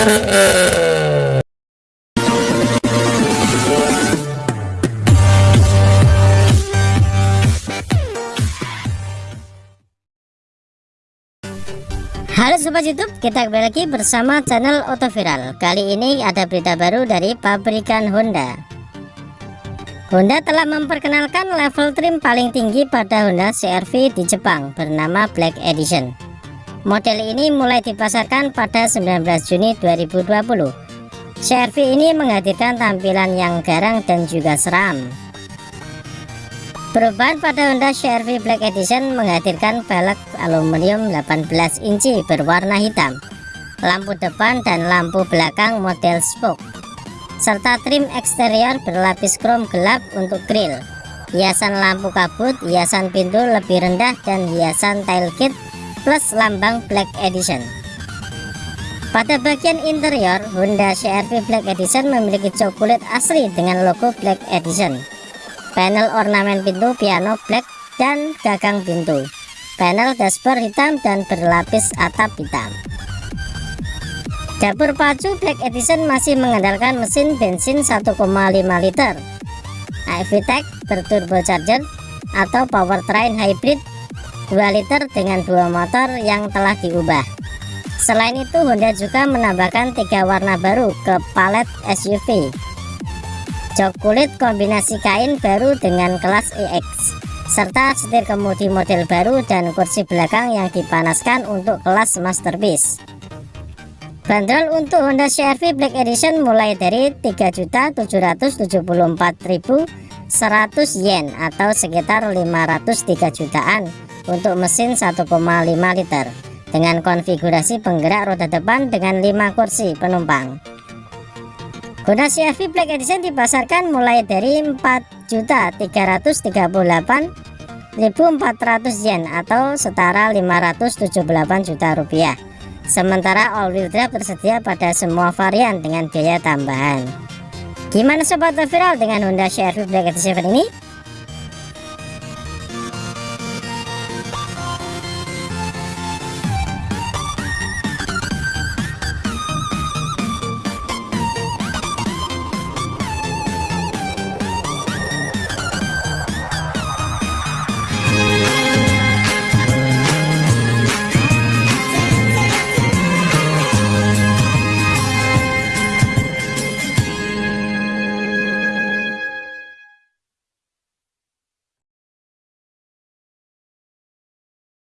Uh, uh. Halo Sobat YouTube, kita kembali lagi bersama channel Auto Viral. Kali ini ada berita baru dari pabrikan Honda. Honda telah memperkenalkan level trim paling tinggi pada Honda CR-V di Jepang bernama Black Edition. Model ini mulai dipasarkan pada 19 Juni 2020. CR-V ini menghadirkan tampilan yang garang dan juga seram. Perubahan pada Honda CR-V Black Edition menghadirkan velg aluminium 18 inci berwarna hitam, lampu depan dan lampu belakang model spoke, serta trim eksterior berlapis krom gelap untuk grill, hiasan lampu kabut, hiasan pintu lebih rendah dan hiasan tailgate plus lambang Black Edition. Pada bagian interior, Honda CR-V Black Edition memiliki jok kulit asli dengan logo Black Edition panel ornamen pintu piano black dan gagang pintu. Panel dashboard hitam dan berlapis atap hitam. Dapur pacu black edition masih mengandalkan mesin bensin 1,5 liter. iVTEC berturbocharger atau powertrain hybrid 2 liter dengan dua motor yang telah diubah. Selain itu Honda juga menambahkan tiga warna baru ke palet SUV jok kulit kombinasi kain baru dengan kelas EX serta setir kemudi model baru dan kursi belakang yang dipanaskan untuk kelas masterpiece. Bandrol untuk Honda CR-V Black Edition mulai dari 3.774.100 yen atau sekitar 503 jutaan untuk mesin 1,5 liter dengan konfigurasi penggerak roda depan dengan 5 kursi penumpang Honda CR-V Black Edition dipasarkan mulai dari 4.338.400 yen atau setara 578 juta rupiah. Sementara all-wheel drive tersedia pada semua varian dengan biaya tambahan. Gimana sobat viral dengan Honda CR-V Black Edition ini?